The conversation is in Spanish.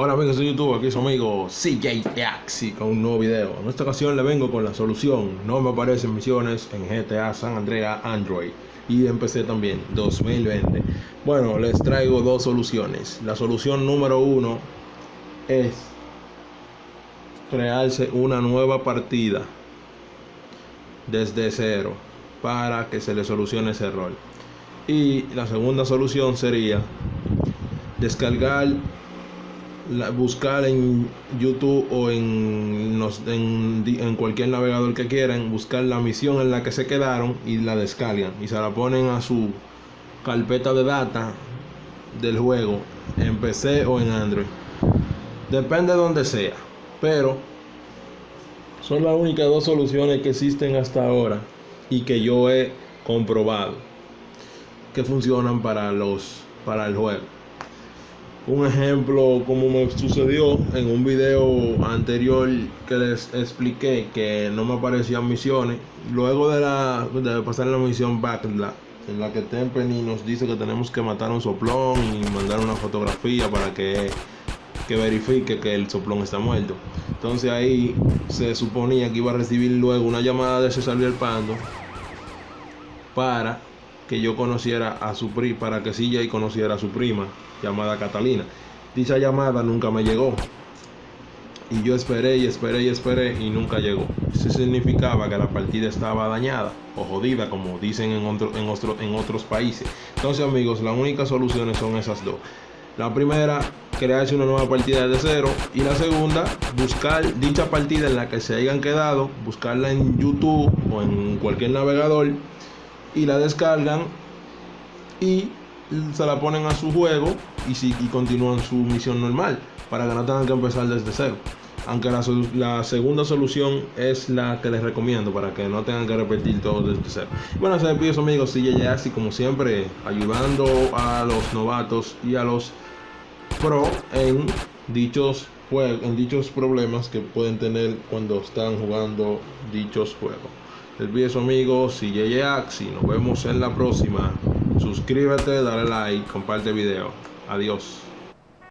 Hola amigos de YouTube, aquí su amigo CJ Axi con un nuevo video. En esta ocasión le vengo con la solución. No me aparecen misiones en GTA San Andreas Android y en PC también, 2020. Bueno, les traigo dos soluciones. La solución número uno es crearse una nueva partida desde cero para que se le solucione ese error. Y la segunda solución sería descargar buscar en YouTube o en, en, cualquier navegador que quieran, buscar la misión en la que se quedaron y la descargan y se la ponen a su carpeta de data del juego en PC o en Android. Depende de donde sea, pero son las únicas dos soluciones que existen hasta ahora y que yo he comprobado que funcionan para los para el juego. Un ejemplo como me sucedió en un video anterior que les expliqué que no me aparecían misiones. Luego de, la, de pasar la misión Backla, en la que Tempenny nos dice que tenemos que matar un soplón y mandar una fotografía para que, que verifique que el soplón está muerto. Entonces ahí se suponía que iba a recibir luego una llamada de César Pando para que yo conociera a su prima, para que CJ conociera a su prima, llamada Catalina. Dicha llamada nunca me llegó. Y yo esperé y esperé y esperé y nunca llegó. Eso significaba que la partida estaba dañada o jodida, como dicen en, en, en otros países. Entonces, amigos, las únicas soluciones son esas dos. La primera, crearse una nueva partida de cero. Y la segunda, buscar dicha partida en la que se hayan quedado, buscarla en YouTube o en cualquier navegador y la descargan y se la ponen a su juego y, si, y continúan su misión normal para que no tengan que empezar desde cero. Aunque la, la, segunda solución es la que les recomiendo para que no tengan que repetir todo desde cero. Bueno, se despido amigos, ya así como siempre, ayudando a los novatos y a los pro en dichos juegos, en dichos problemas que pueden tener cuando están jugando dichos juegos. El su amigo CJ Axi. Nos vemos en la próxima. Suscríbete, dale like, comparte el video. Adiós.